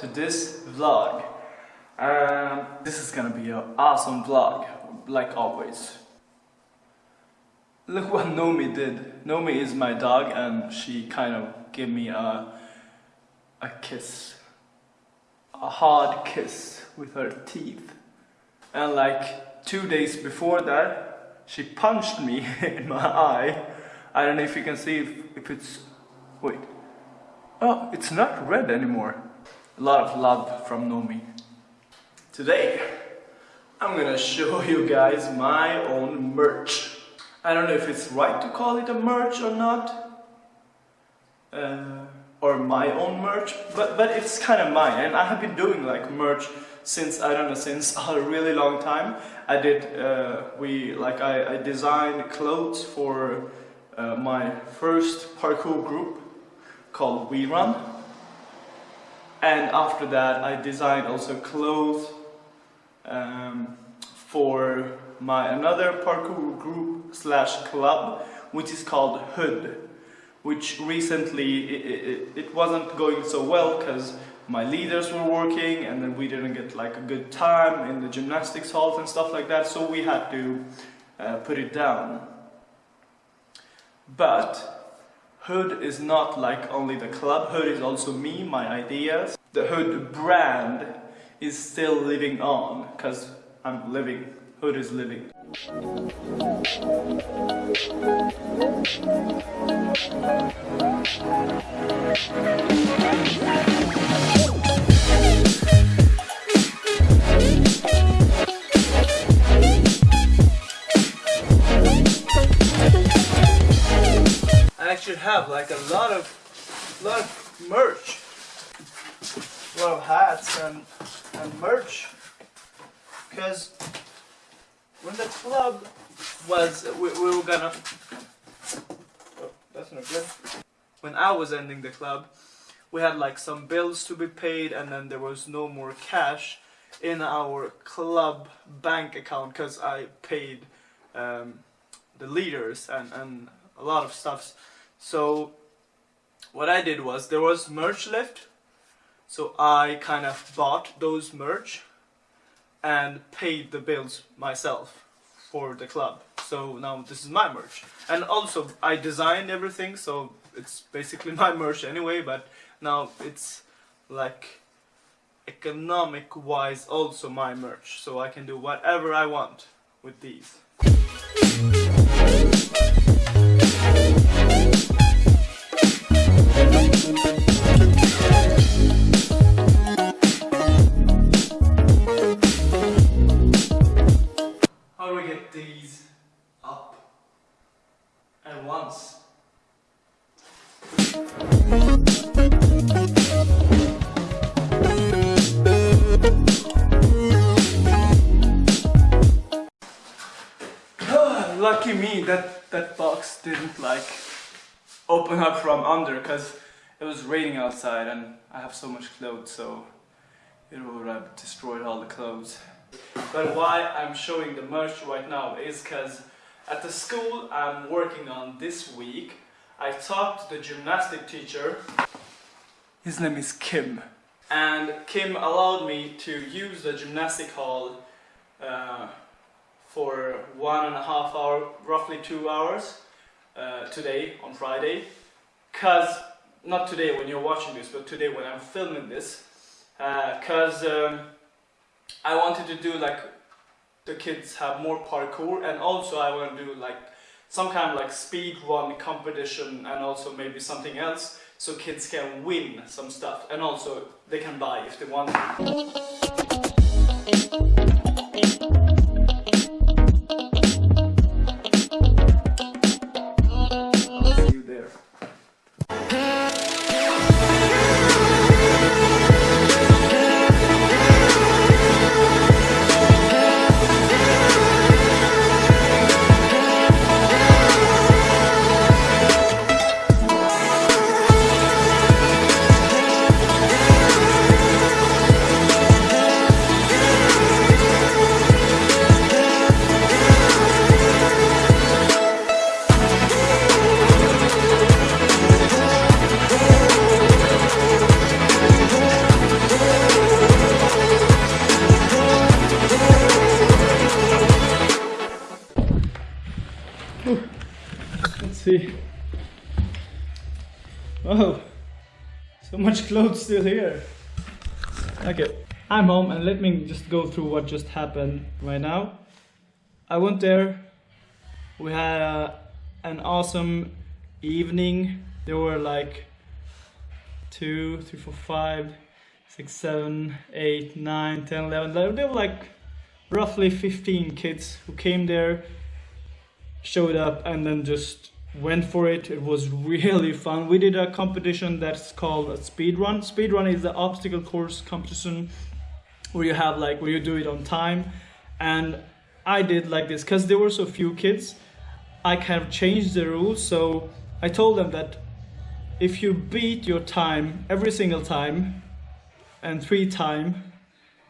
Um, this vlog. This is gonna be an awesome vlog, like always. Look what Nomi did. Nomi is my dog and she kind of gave me a, a kiss. A hard kiss with her teeth. And like two days before that, she punched me in my eye. I don't know if you can see if, if it's... Wait. Oh, it's not red anymore. A lot of love from Nomi. Today, I'm gonna show you guys my own merch. I don't know if it's right to call it a merch or not. Uh, or my own merch, but, but it's kind of mine. And I have been doing like merch since, I don't know, since a really long time. I did, uh, we, like I, I designed clothes for uh, my first parkour group called We Run. And after that I designed also clothes um, for my another parkour group slash club which is called Hood which recently it, it, it wasn't going so well because my leaders were working and then we didn't get like a good time in the gymnastics halls and stuff like that so we had to uh, put it down but Hood is not like only the club, Hood is also me, my ideas. The Hood brand is still living on because I'm living, Hood is living. I actually have like a lot of lot of merch of hats and, and merch. Because when the club was we, we were gonna oh, that's not good. When I was ending the club we had like some bills to be paid and then there was no more cash in our club bank account because I paid um, the leaders and, and a lot of stuff so what I did was there was merch left so I kind of bought those merch and paid the bills myself for the club. So now this is my merch. And also I designed everything so it's basically my merch anyway but now it's like economic wise also my merch so I can do whatever I want with these. lucky me that that box didn't like open up from under because it was raining outside and I have so much clothes so it would have destroyed all the clothes. But why I'm showing the merch right now is because at the school I'm working on this week I talked to the gymnastic teacher. His name is Kim. And Kim allowed me to use the gymnastic hall uh, for one and a half hour, roughly two hours uh, today on Friday. Cause, not today when you're watching this, but today when I'm filming this. Uh, Cause um, I wanted to do like the kids have more parkour and also I want to do like some kind of like speed run competition and also maybe something else so kids can win some stuff and also they can buy if they want Let's see. Oh, so much clothes still here. Okay, I'm home and let me just go through what just happened right now. I went there. We had uh, an awesome evening. There were like two, three, four, five, six, seven, eight, nine, ten, eleven. There were like roughly 15 kids who came there showed up, and then just went for it. It was really fun. We did a competition that's called a speed run. Speed run is the obstacle course competition where you have like where you do it on time. And I did like this because there were so few kids. I kind of changed the rules. So I told them that if you beat your time every single time and three time,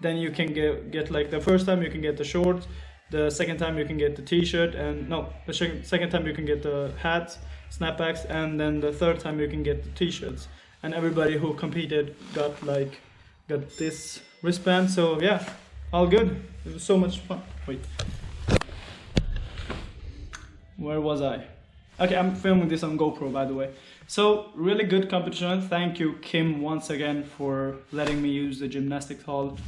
then you can get get like the first time you can get the shorts the second time you can get the t-shirt and no the second time you can get the hats snapbacks and then the third time you can get the t-shirts. And everybody who competed got like got this wristband so yeah all good. It was so much fun. Wait. Where was i? Okay i'm filming this on gopro by the way. So really good competition. Thank you kim once again for letting me use the gymnastics hall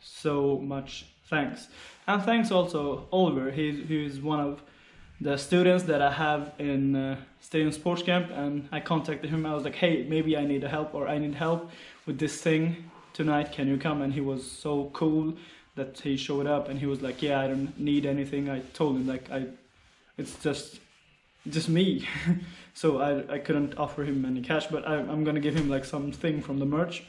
so much thanks. And thanks also Oliver, he's, he's one of the students that I have in uh, Stadium Sports Camp and I contacted him, I was like, hey, maybe I need a help or I need help with this thing tonight, can you come? And he was so cool that he showed up and he was like, yeah, I don't need anything. I told him like, I, it's just, just me. so I, I couldn't offer him any cash, but I, I'm gonna give him like something from the merch